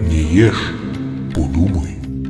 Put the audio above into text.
Не ешь, подумай.